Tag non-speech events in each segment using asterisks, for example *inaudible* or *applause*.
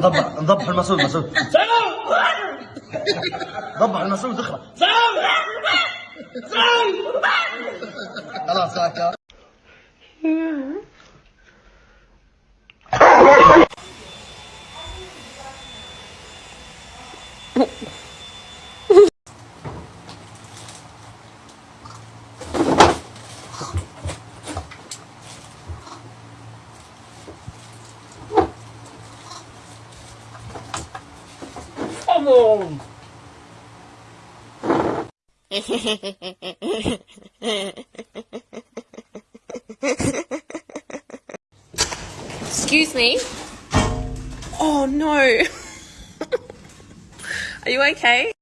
ضبح ضبح المسؤول المسؤول ضبح المسؤول تخرب. خلاص هكا problem! Excuse me. Oh no. *laughs* Are you okay?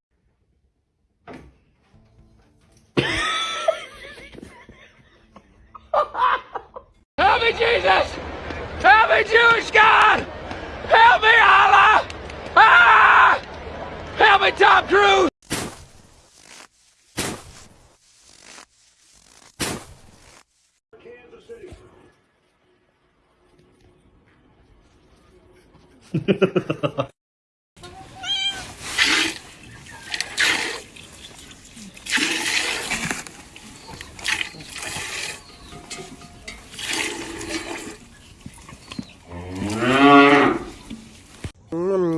Help me, Jesus! Help me, Jewish God! Help me, Tom Cruise! *laughs* Mm.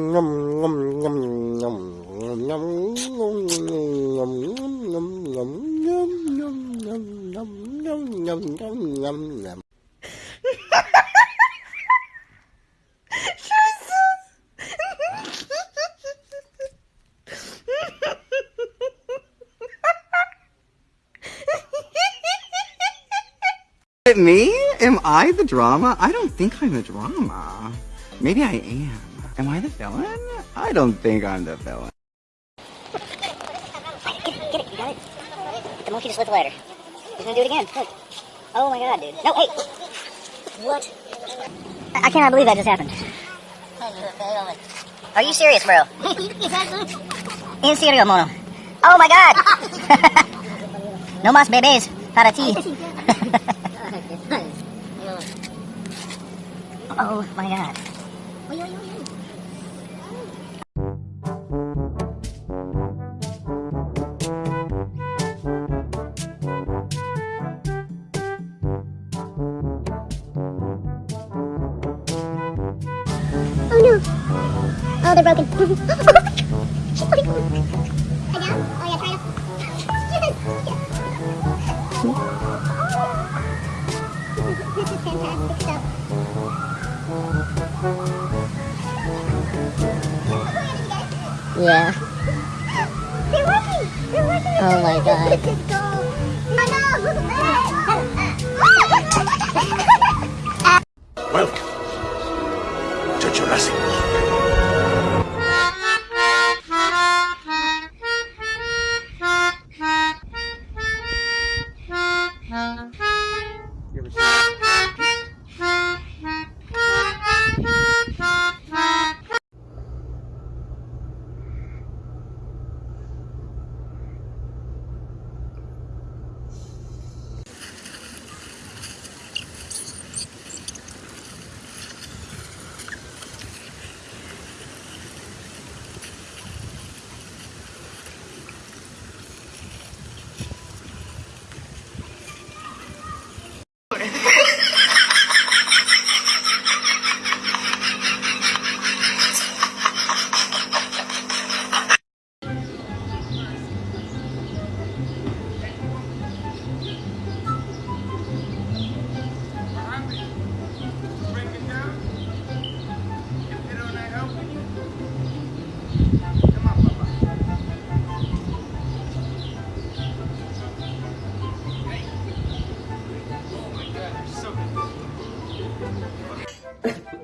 It me? Am I the drama? I don't think I'm the drama. Maybe I am. Am I the villain? I don't think I'm the villain. Get it, get it, you got it. The monkey just lift the ladder. He's gonna do it again. Look. Oh my god, dude. No, hey! What? I, I cannot believe that just happened. Are you serious, bro? *laughs* In serio, mono. Oh my god! *laughs* no más bebés para ti. *laughs* oh my god. *laughs* Oh, they're broken. my god. Down? Oh yeah, try to. this is fantastic stuff. Yeah. They're working. They're working. Oh my god. This is. Oh no. Welcome ever seen.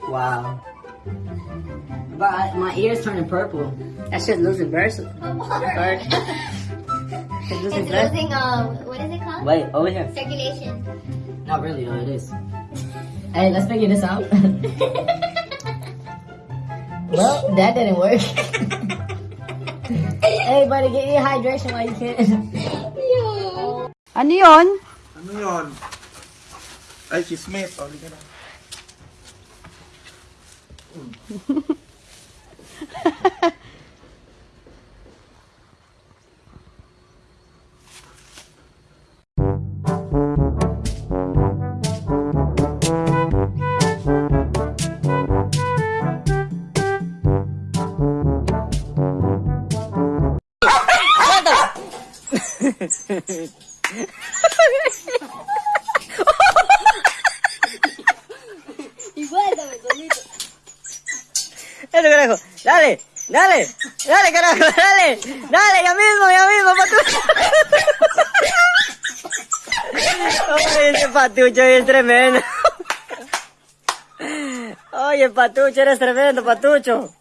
Wow. But I, my ear's turning purple. That's just losing burst. *laughs* It's losing It's blood. losing, uh, what is it called? Wait, over here. Circulation. Not really, though, it is. Hey, let's figure this out. *laughs* well, that didn't work. *laughs* hey, buddy, get your hydration while you can. Ano yun? Ano yun? Ay, chismis. O, liga na. Ha ha ha! Dale, dale, carajo, *laughs* dale. Dale, ya mismo, ya mismo, patucho. *laughs* Oye, ese patucho es tremendo. *laughs* Oye, patucho, eres tremendo, patucho.